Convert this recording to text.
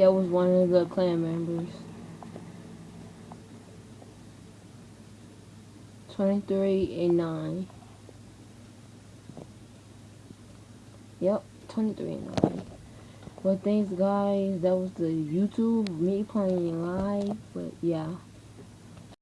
That was one of the clan members. 23 and 9. Yep, 23 and 9. But thanks guys, that was the YouTube, me playing live, but yeah.